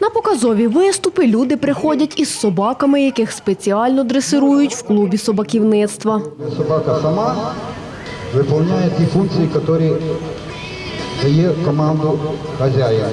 На показові виступи люди приходять із собаками, яких спеціально дресирують в клубі собаківництва. Собака сама выполняет те функции, которые дає команду хозяїн.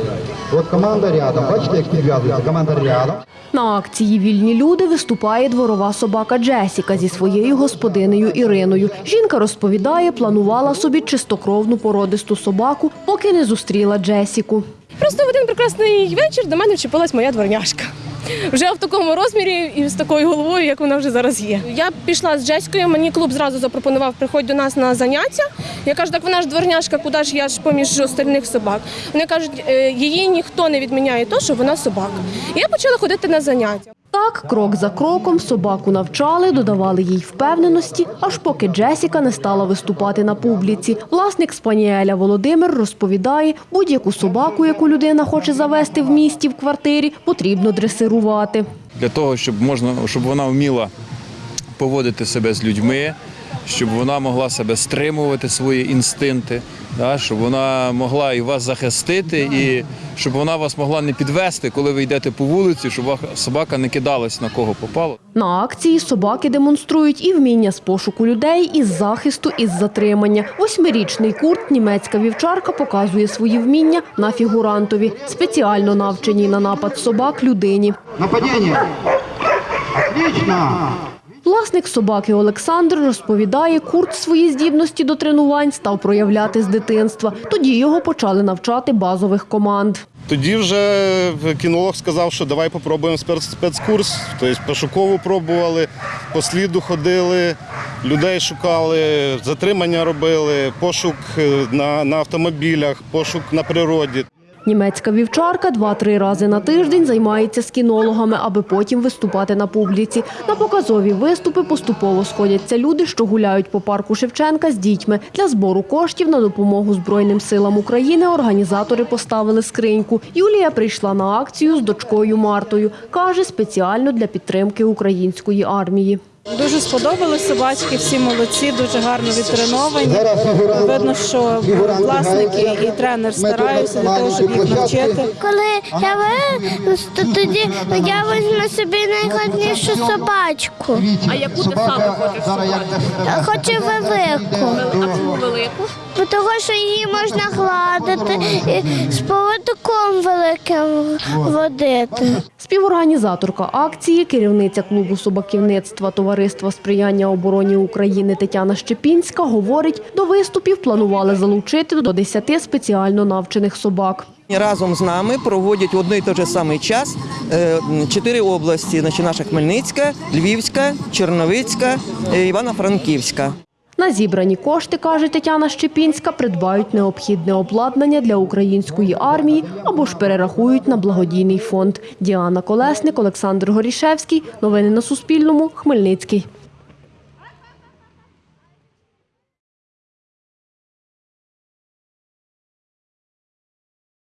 От команда рядом, бачите, як підв'язується, команда рядом. На акції Вільні люди виступає дворова собака Джесіка зі своєю господинею Іриною. Жінка розповідає, планувала собі чистокровну породисту собаку, поки не зустріла Джесіку. Просто в один прекрасний вечір до мене вчепилась моя дворняшка. Вже в такому розмірі і з такою головою, як вона вже зараз є. Я пішла з Джеською, мені клуб зразу запропонував приходь до нас на заняття. Я кажу, так вона ж дворняшка, куди ж я ж поміж остальних собак. Вони кажуть, «Е, її ніхто не відміняє то, що вона собака. І я почала ходити на заняття. Так, крок за кроком собаку навчали, додавали їй впевненості, аж поки Джесіка не стала виступати на публіці. Власник спаніеля Володимир розповідає, будь-яку собаку, яку людина хоче завести в місті в квартирі, потрібно дресирувати. для того, щоб можна, щоб вона вміла поводити себе з людьми, щоб вона могла себе стримувати свої інстинкти, да, щоб вона могла і вас захистити, і щоб вона вас могла не підвести, коли ви йдете по вулиці, щоб собака не кидалась на кого попало. На акції собаки демонструють і вміння з пошуку людей, і з захисту, і з затримання. Восьмирічний курт, німецька вівчарка, показує свої вміння на фігурантові, спеціально навченій на напад собак людині. Нападение. Отлично. Власник собаки Олександр розповідає, курт свої здібності до тренувань став проявляти з дитинства. Тоді його почали навчати базових команд. Тоді вже кінолог сказав, що давай попробуємо спец- спецкурс. Тобто пошукову пробували, по сліду ходили, людей шукали, затримання робили, пошук е, на, на автомобілях, пошук на природі. Німецька вівчарка два-три рази на тиждень займається з кінологами, аби потім виступати на публіці. На показові виступи поступово сходяться люди, що гуляють по парку Шевченка з дітьми. Для збору коштів на допомогу Збройним силам України організатори поставили скриньку. Юлія прийшла на акцію з дочкою Мартою. Каже, спеціально для підтримки української армії. Дуже сподобались собачки, всі молодці, дуже гарно відтреновані. Видно, що власники і тренер стараються для того, щоб їх навчити. Коли я виросту, то тоді я візьму собі найгарнішу собачку. А яку ти саме хочеш Я хочу велику. А чому велику? Того, що її можна гладити і з поводком великим водити. Співорганізаторка акції, керівниця клубу собаківництва Товариства сприяння обороні України Тетяна Щепінська говорить, до виступів планували залучити до 10 спеціально навчених собак. Разом з нами проводять в одний і той же самий час е, чотири області: наша Хмельницька, Львівська, Черновицька, е, Івано-Франківська. На зібрані кошти, каже Тетяна Щепінська, придбають необхідне обладнання для української армії або ж перерахують на благодійний фонд. Діана Колесник, Олександр Горішевський. Новини на Суспільному. Хмельницький.